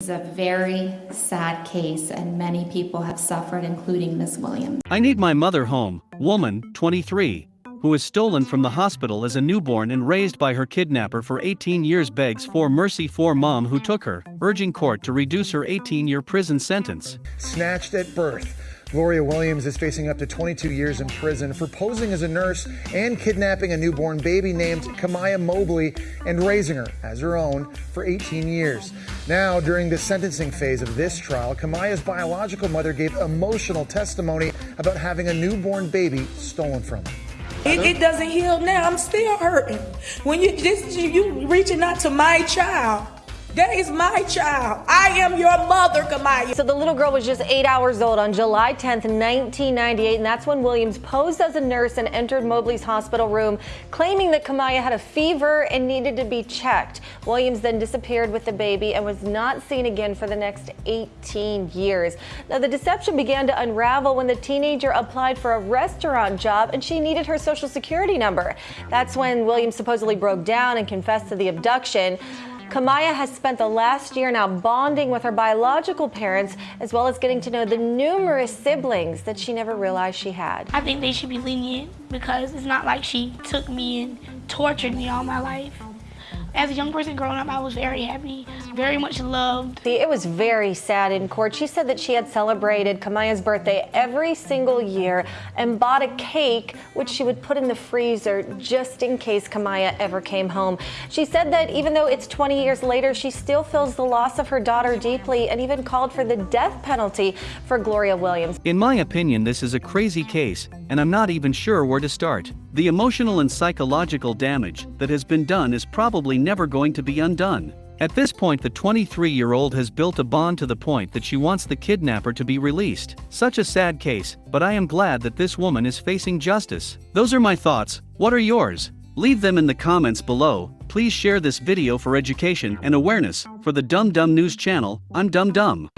It's a very sad case, and many people have suffered, including Miss Williams. I need my mother home, woman, 23, who was stolen from the hospital as a newborn and raised by her kidnapper for 18 years begs for mercy for mom who took her, urging court to reduce her 18-year prison sentence. Snatched at birth. Gloria Williams is facing up to 22 years in prison for posing as a nurse and kidnapping a newborn baby named Kamiyah Mobley and raising her as her own for 18 years. Now, during the sentencing phase of this trial, Kamiyah's biological mother gave emotional testimony about having a newborn baby stolen from her. It, it doesn't heal now. I'm still hurting. When you this you reaching out to my child. That is my child. I am your mother, Kamiyah. So the little girl was just eight hours old on July 10th, 1998, and that's when Williams posed as a nurse and entered Mobley's hospital room, claiming that Kamiyah had a fever and needed to be checked. Williams then disappeared with the baby and was not seen again for the next 18 years. Now, the deception began to unravel when the teenager applied for a restaurant job and she needed her social security number. That's when Williams supposedly broke down and confessed to the abduction. Kamiyah has spent the last year now bonding with her biological parents, as well as getting to know the numerous siblings that she never realized she had. I think they should be lenient because it's not like she took me and tortured me all my life. As a young person growing up, I was very happy, very much loved. It was very sad in court. She said that she had celebrated Kamiyah's birthday every single year and bought a cake, which she would put in the freezer just in case Kamiyah ever came home. She said that even though it's 20 years later, she still feels the loss of her daughter deeply and even called for the death penalty for Gloria Williams. In my opinion, this is a crazy case, and I'm not even sure where to start. The emotional and psychological damage that has been done is probably never going to be undone. At this point, the 23 year old has built a bond to the point that she wants the kidnapper to be released. Such a sad case, but I am glad that this woman is facing justice. Those are my thoughts. What are yours? Leave them in the comments below. Please share this video for education and awareness. For the Dumb Dumb News channel, I'm Dumb Dumb.